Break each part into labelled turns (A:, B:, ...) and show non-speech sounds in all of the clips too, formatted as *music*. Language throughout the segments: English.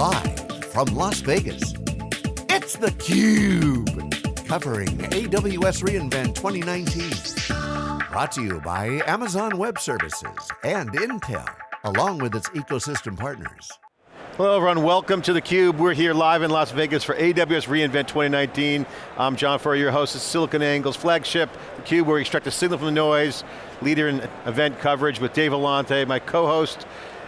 A: Live from Las Vegas, it's theCUBE. Covering AWS reInvent 2019. Brought to you by Amazon Web Services and Intel, along with its ecosystem partners.
B: Hello everyone, welcome to theCUBE. We're here live in Las Vegas for AWS reInvent 2019. I'm John Furrier, your host of SiliconANGLE's flagship, theCUBE, where we extract the signal from the noise, leader in event coverage with Dave Vellante, my co-host,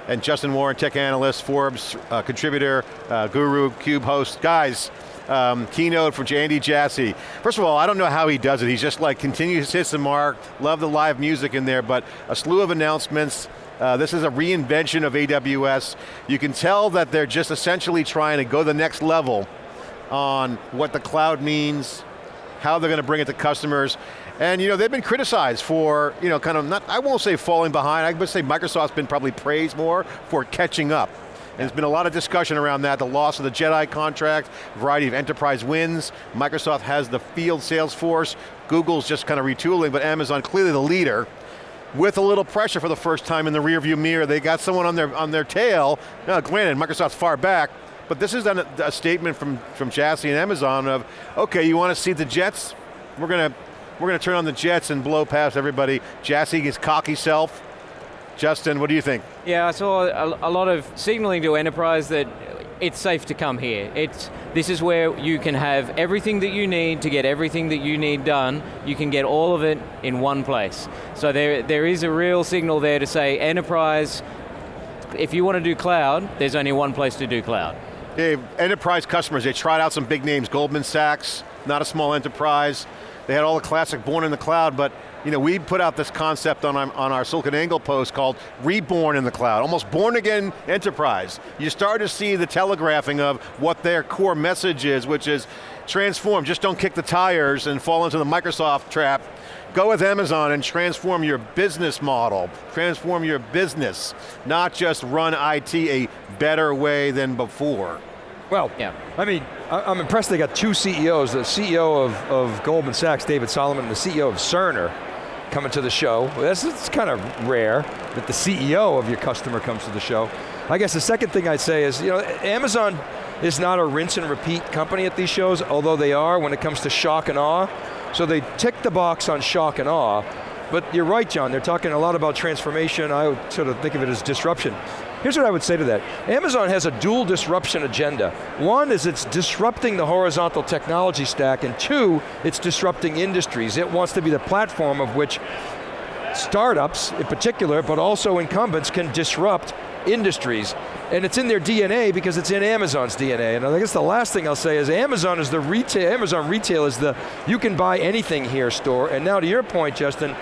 B: and Justin Warren, tech analyst, Forbes uh, contributor, uh, guru, CUBE host. Guys, um, keynote from Andy Jassy. First of all, I don't know how he does it. He's just like continues to hit the mark, love the live music in there, but a slew of announcements. Uh, this is a reinvention of AWS. You can tell that they're just essentially trying to go the next level on what the cloud means, how they're going to bring it to customers. And you know, they've been criticized for, you know, kind of not, I won't say falling behind, I would say Microsoft's been probably praised more for catching up. And there's been a lot of discussion around that, the loss of the JEDI contract, variety of enterprise wins. Microsoft has the field sales force. Google's just kind of retooling, but Amazon clearly the leader with a little pressure for the first time in the rearview mirror. They got someone on their, on their tail. Now, granted, Microsoft's far back, but this is a, a statement from, from Jassy and Amazon of, okay, you want to see the jets? We're going to we're going to turn on the jets and blow past everybody. Jassy, his cocky self. Justin, what do you think?
C: Yeah, I saw a, a lot of signaling to enterprise that it's safe to come here. It's, this is where you can have everything that you need to get everything that you need done. You can get all of it in one place. So there, there is a real signal there to say enterprise, if you want to do cloud, there's only one place to do cloud.
B: Dave, enterprise customers, they tried out some big names, Goldman Sachs, not a small enterprise. They had all the classic born in the cloud, but you know, we put out this concept on our, on our SiliconANGLE post called Reborn in the Cloud, almost born again enterprise. You start to see the telegraphing of what their core message is, which is transform, just don't kick the tires and fall into the Microsoft trap. Go with Amazon and transform your business model, transform your business, not just run IT a better way than before.
D: Well, yeah. I mean, I'm impressed they got two CEOs, the CEO of, of Goldman Sachs, David Solomon, and the CEO of Cerner coming to the show. That's, that's kind of rare that the CEO of your customer comes to the show. I guess the second thing I'd say is, you know, Amazon is not a rinse and repeat company at these shows, although they are when it comes to shock and awe. So they tick the box on shock and awe, but you're right, John, they're talking a lot about transformation. I would sort of think of it as disruption. Here's what I would say to that. Amazon has a dual disruption agenda. One is it's disrupting the horizontal technology stack, and two, it's disrupting industries. It wants to be the platform of which startups in particular, but also incumbents can disrupt industries. And it's in their DNA because it's in Amazon's DNA. And I guess the last thing I'll say is Amazon is the retail, Amazon retail is the, you can buy anything here store. And now to your point, Justin,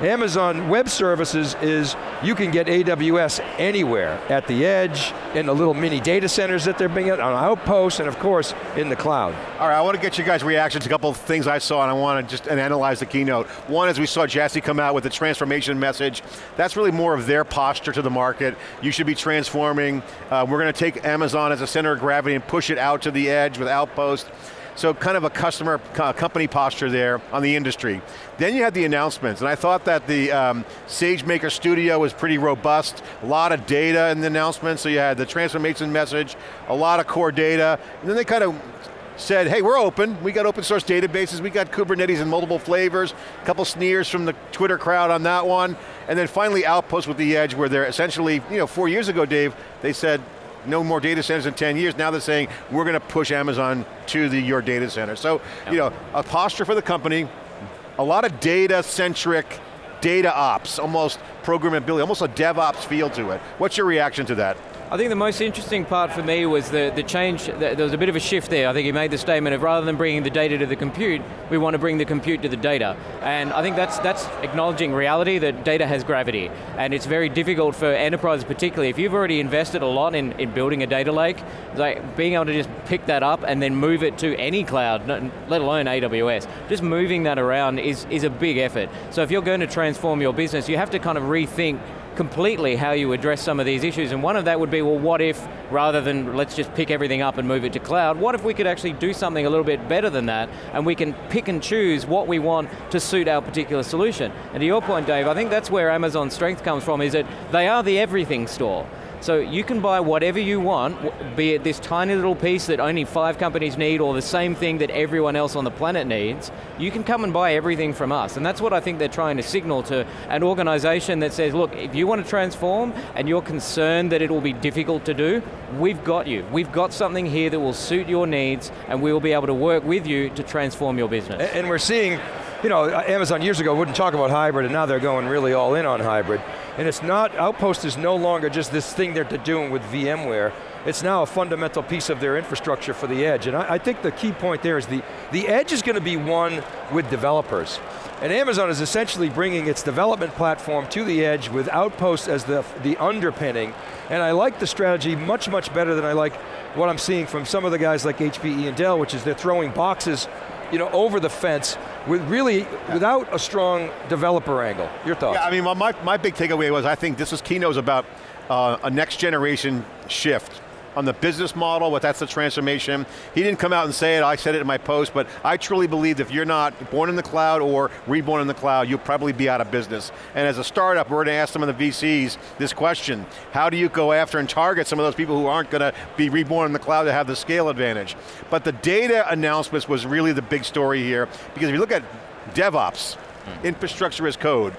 D: Amazon Web Services is you can get AWS anywhere, at the edge, in the little mini data centers that they're bringing on outposts, and of course, in the cloud.
B: All right, I want to get you guys' reactions, to a couple of things I saw, and I want to just analyze the keynote. One is we saw Jassy come out with the transformation message. That's really more of their posture to the market. You should be transforming. Uh, we're going to take Amazon as a center of gravity and push it out to the edge with Outpost. So kind of a customer, uh, company posture there on the industry. Then you had the announcements, and I thought that the um, SageMaker Studio was pretty robust, a lot of data in the announcement, so you had the transformation message, a lot of core data, and then they kind of said, hey, we're open, we got open source databases, we got Kubernetes in multiple flavors, a couple sneers from the Twitter crowd on that one, and then finally Outpost with the edge where they're essentially, you know, four years ago, Dave, they said, no more data centers in 10 years. Now they're saying, we're going to push Amazon to the, your data center. So, yep. you know, a posture for the company, a lot of data-centric data ops, almost programmability, almost a DevOps feel to it. What's your reaction to that?
C: I think the most interesting part for me was the, the change, there was a bit of a shift there. I think he made the statement of rather than bringing the data to the compute, we want to bring the compute to the data. And I think that's, that's acknowledging reality that data has gravity. And it's very difficult for enterprises particularly, if you've already invested a lot in, in building a data lake, like being able to just pick that up and then move it to any cloud, let alone AWS, just moving that around is, is a big effort. So if you're going to transform your business, you have to kind of rethink completely how you address some of these issues, and one of that would be, well, what if, rather than let's just pick everything up and move it to cloud, what if we could actually do something a little bit better than that, and we can pick and choose what we want to suit our particular solution. And to your point, Dave, I think that's where Amazon's strength comes from, is that they are the everything store. So you can buy whatever you want, be it this tiny little piece that only five companies need or the same thing that everyone else on the planet needs, you can come and buy everything from us. And that's what I think they're trying to signal to an organization that says, look, if you want to transform and you're concerned that it will be difficult to do, we've got you. We've got something here that will suit your needs and we will be able to work with you to transform your business.
D: And we're seeing, you know, uh, Amazon years ago wouldn't talk about hybrid and now they're going really all in on hybrid. And it's not, Outpost is no longer just this thing they're doing with VMware, it's now a fundamental piece of their infrastructure for the edge. And I, I think the key point there is the, the edge is going to be one with developers. And Amazon is essentially bringing its development platform to the edge with Outpost as the, the underpinning. And I like the strategy much, much better than I like what I'm seeing from some of the guys like HPE and Dell, which is they're throwing boxes you know, over the fence with really, yeah. without a strong developer angle. Your thoughts?
B: Yeah, I mean, my, my big takeaway was I think this is keynote about uh, a next generation shift on the business model, what that's the transformation. He didn't come out and say it, I said it in my post, but I truly believe if you're not born in the cloud or reborn in the cloud, you'll probably be out of business. And as a startup, we're going to ask some of the VCs this question. How do you go after and target some of those people who aren't going to be reborn in the cloud to have the scale advantage? But the data announcements was really the big story here, because if you look at DevOps, mm. infrastructure as code,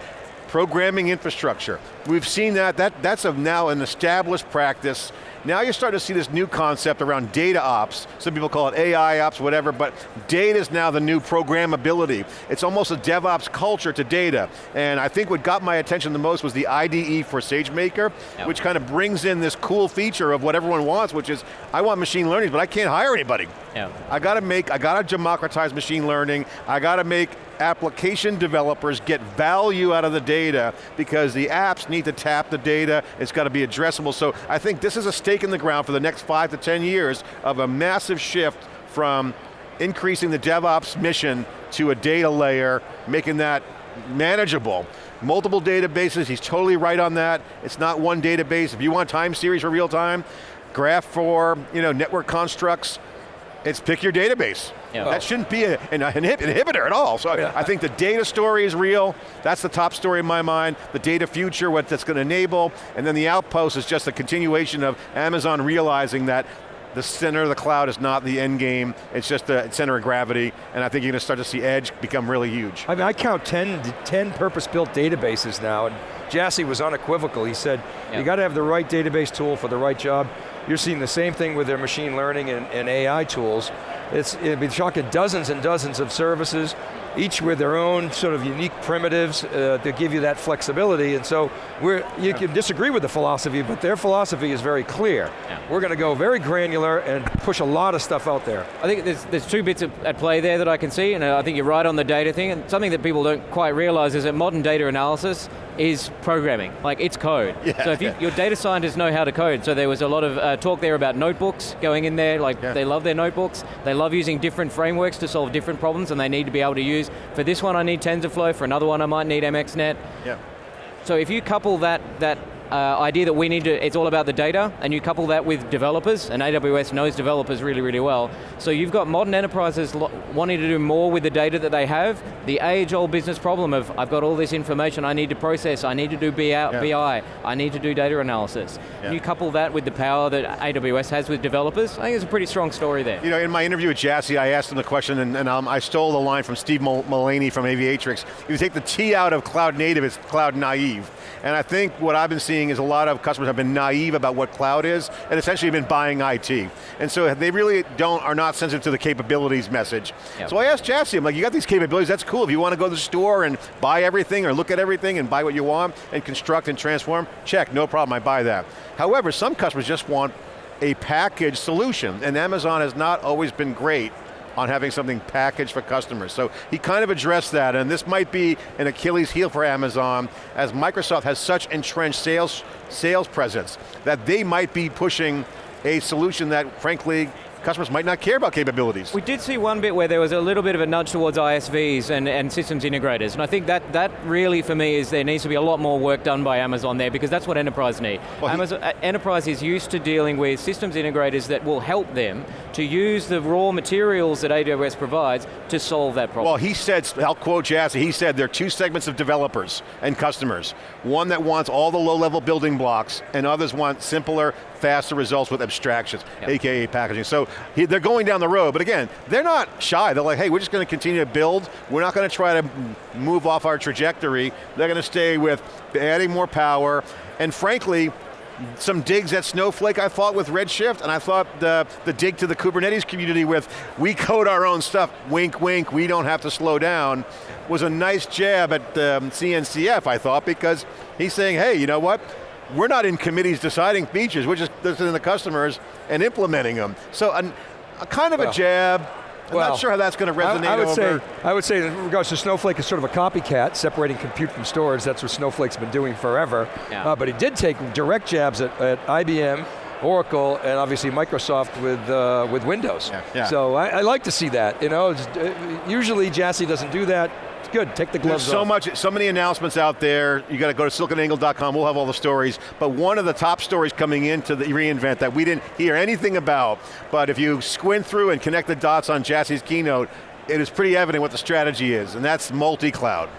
B: programming infrastructure. We've seen that, that that's a, now an established practice now you're starting to see this new concept around data ops. Some people call it AI ops, whatever, but data is now the new programmability. It's almost a DevOps culture to data. And I think what got my attention the most was the IDE for SageMaker, yep. which kind of brings in this cool feature of what everyone wants, which is, I want machine learning, but I can't hire anybody. Yeah. I got to make, I got to democratize machine learning, I got to make application developers get value out of the data because the apps need to tap the data, it's got to be addressable. So I think this is a stake in the ground for the next five to 10 years of a massive shift from increasing the DevOps mission to a data layer, making that manageable. Multiple databases, he's totally right on that. It's not one database. If you want time series for real time, graph for you know, network constructs, it's pick your database. Yeah. That oh. shouldn't be a, an, inhibitor at all. So yeah. I think the data story is real. That's the top story in my mind. The data future, what that's going to enable. And then the outpost is just a continuation of Amazon realizing that the center of the cloud is not the end game, it's just the center of gravity, and I think you're going to start to see edge become really huge.
D: I mean, I count 10, 10 purpose-built databases now, and Jassy was unequivocal. He said, you got to have the right database tool for the right job. You're seeing the same thing with their machine learning and, and AI tools. It's, it'd be shocking dozens and dozens of services, each with their own sort of unique primitives uh, to give you that flexibility. And so we're, you can disagree with the philosophy, but their philosophy is very clear. Yeah. We're going to go very granular and push a lot of stuff out there.
C: I think there's, there's two bits at play there that I can see, and I think you're right on the data thing, and something that people don't quite realize is that modern data analysis is programming, like it's code. Yeah, so if you, your data scientists know how to code, so there was a lot of uh, talk there about notebooks going in there, like yeah. they love their notebooks, they love using different frameworks to solve different problems and they need to be able to use, for this one I need TensorFlow, for another one I might need MXNet. Yeah. So if you couple that, that uh, idea that we need to, it's all about the data, and you couple that with developers, and AWS knows developers really, really well. So you've got modern enterprises wanting to do more with the data that they have, the age-old business problem of, I've got all this information I need to process, I need to do BI, yeah. I need to do data analysis. Yeah. You couple that with the power that AWS has with developers, I think it's a pretty strong story there.
B: You know, in my interview with Jassy, I asked him the question, and, and um, I stole the line from Steve Mullaney from Aviatrix. If you take the T out of cloud native, it's cloud naive. And I think what I've been seeing is a lot of customers have been naive about what cloud is, and essentially have been buying IT. And so they really don't, are not sensitive to the capabilities message. Yep. So I asked Jassy, I'm like, you got these capabilities, that's cool. If you want to go to the store and buy everything, or look at everything and buy what you want, and construct and transform, check, no problem, I buy that. However, some customers just want a package solution, and Amazon has not always been great on having something packaged for customers. So he kind of addressed that, and this might be an Achilles heel for Amazon, as Microsoft has such entrenched sales, sales presence, that they might be pushing a solution that frankly customers might not care about capabilities.
C: We did see one bit where there was a little bit of a nudge towards ISVs and, and systems integrators, and I think that, that really for me is there needs to be a lot more work done by Amazon there because that's what enterprise need.
B: Well,
C: Amazon, uh, enterprise is used to dealing with systems integrators that will help them to use the raw materials that AWS provides to solve that problem.
B: Well, he said, I'll quote Jassy, he said there are two segments of developers and customers. One that wants all the low-level building blocks, and others want simpler, faster results with abstractions,
C: Yep.
B: AKA packaging. So he, they're going down the road, but again, they're not shy. They're like, hey, we're just going to continue to build. We're not going to try to move off our trajectory. They're going to stay with adding more power, and frankly, some digs at Snowflake I thought with Redshift, and I thought the, the dig to the Kubernetes community with, we code our own stuff, wink wink, we don't have to slow down, was a nice jab at um, CNCF, I thought, because he's saying, hey, you know what? We're not in committees deciding features, we're just listening to the customers and implementing them. So an, a kind of
D: Well,
B: a jab, I'm
D: well,
B: not sure how that's going to resonate
D: I, would
B: over.
D: say, I would say in regards to Snowflake is sort of a copycat, separating compute from storage. That's what Snowflake's been doing forever.
C: Yeah.
D: Uh, but he did take direct jabs at, at IBM, Oracle, and obviously Microsoft with uh, with Windows.
B: Yeah, yeah.
D: So I, I like to see that. You know, uh, usually Jassy doesn't do that. It's good. Take the
B: There's
D: gloves
B: so
D: off.
B: much, so many announcements out there. You got to go to siliconangle.com. We'll have all the stories. But one of the top stories coming into the reInvent that we didn't hear anything about, but if you squint through and connect the dots on Jassy's keynote, it is pretty evident what the strategy is, and that's multi-cloud.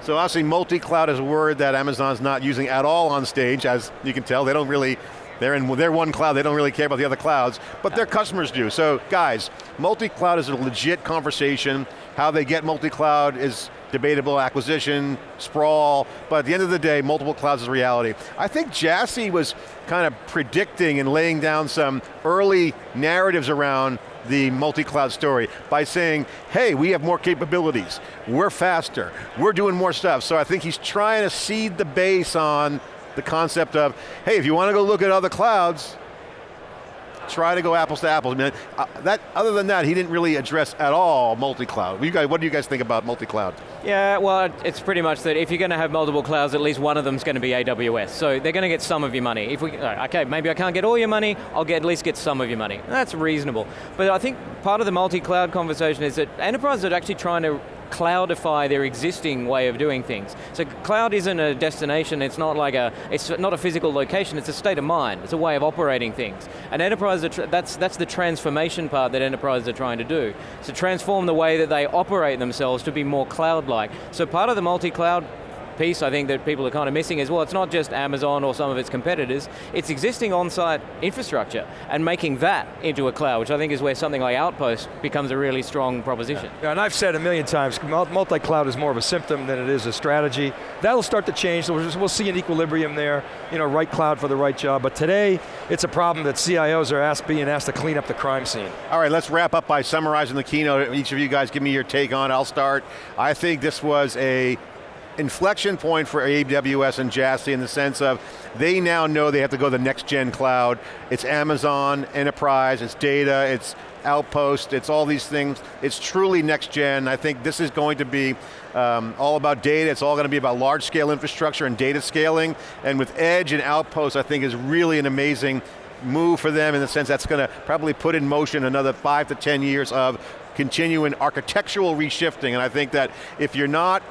B: So obviously multi-cloud is a word that Amazon's not using at all on stage, as you can tell. They don't really, they're in their one cloud, they don't really care about the other clouds, but their customers do. So guys, multi-cloud is a legit conversation. How they get multi-cloud is debatable, acquisition, sprawl, but at the end of the day, multiple clouds is reality. I think Jassy was kind of predicting and laying down some early narratives around the multi-cloud story by saying, hey, we have more capabilities, we're faster, we're doing more stuff. So I think he's trying to seed the base on the concept of, hey, if you want to go look at other clouds, try to go apples to apples. I mean, uh, that, other than that, he didn't really address at all multi-cloud. You guys, what do you guys think about multi-cloud?
C: Yeah, well, it's pretty much that if you're going to have multiple clouds, at least one of them's going to be AWS. So they're going to get some of your money. If we, okay, maybe I can't get all your money, I'll get at least get some of your money. That's reasonable. But I think part of the multi-cloud conversation is that enterprises are actually trying to cloudify their existing way of doing things. So cloud isn't a destination, it's not like a, it's not a physical location, it's a state of mind, it's a way of operating things. And enterprises, that's, that's the transformation part that enterprises are trying to do. So transform the way that they operate themselves to be more cloud-like. So part of the multi-cloud piece I think that people are kind of missing is, well, it's not just Amazon or some of its competitors, it's existing on-site infrastructure and making that into a cloud, which I think is where something like Outpost becomes a really strong proposition.
D: Yeah, and I've said a million times, multi-cloud is more of a symptom than it is a strategy. That'll start to change, we'll we'll see an equilibrium there, you know, right cloud for the right job, but today, it's a problem that CIOs are asked, being asked to clean up the crime scene.
B: All right, let's wrap up by summarizing the keynote. Each of you guys give me your take on it. I'll start. I think this was a inflection point for AWS and Jassy in the sense of they now know they have to go to the next gen cloud. It's Amazon, enterprise, it's data, it's Outpost, it's all these things. It's truly next gen. I think this is going to be um, all about data. It's all going to be about large scale infrastructure and data scaling. And with Edge and Outpost, I think is really an amazing move for them in the sense that's going to probably put in motion another five to 10 years of continuing architectural reshifting. And I think that if you're not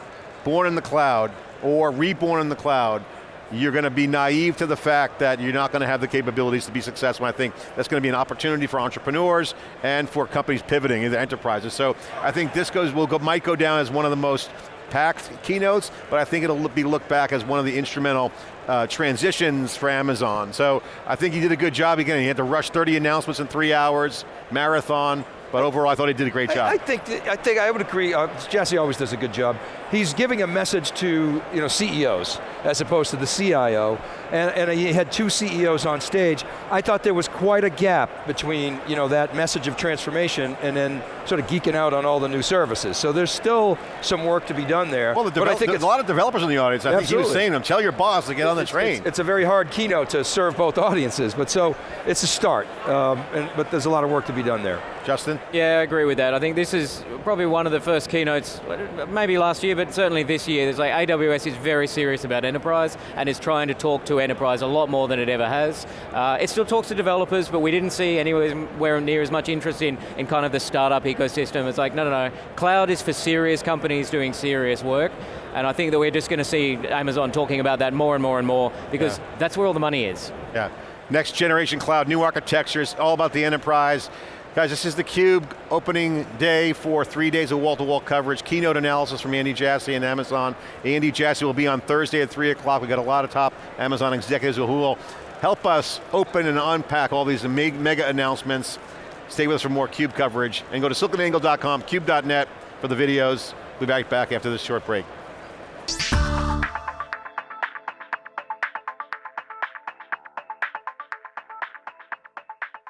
B: born in the cloud or reborn in the cloud, you're going to be naive to the fact that you're not going to have the capabilities to be successful. I think that's going to be an opportunity for entrepreneurs and for companies pivoting into enterprises. So I think this goes will go, might go down as one of the most packed keynotes, but I think it'll be looked back as one of the instrumental uh, transitions for Amazon. So I think he did a good job again. He had to rush 30 announcements in three hours, marathon, but overall I thought he did a great job.
D: I, I think I think I would agree. Uh, Jassy always does a good job. He's giving a message to you know CEOs as opposed to the CIO, and, and he had two CEOs on stage. I thought there was quite a gap between you know that message of transformation and then sort of geeking out on all the new services. So there's still some work to be done there.
B: well, the
D: but I think
B: there's a lot of developers in the audience. I think he was saying to them, tell your boss to get on the train.
D: It's, it's a very hard keynote to serve both *laughs* audiences, but so it's a start. Um, and, but there's a lot of work to be done there.
B: Justin?
C: Yeah, I agree with that. I think this is probably one of the first keynotes, maybe last year, but certainly this year. There's like AWS is very serious about enterprise and is trying to talk to enterprise a lot more than it ever has. Uh, it still talks to developers, but we didn't see anywhere near as much interest in, in kind of the startup ecosystem. It's like, no, no, no. Cloud is for serious companies doing serious work. And I think that we're just going to see Amazon talking about that more and more and more because yeah. that's where all the money is.
B: Yeah. Next generation cloud, new architectures, all about the enterprise. Guys, this is theCUBE opening day for three days of wall-to-wall -wall coverage, keynote analysis from Andy Jassy and Amazon. Andy Jassy will be on Thursday at three o'clock. We've got a lot of top Amazon executives who will help us open and unpack all these mega announcements. Stay with us for more CUBE coverage and go to siliconangle.com, cube.net for the videos. We'll be back, back after this short break.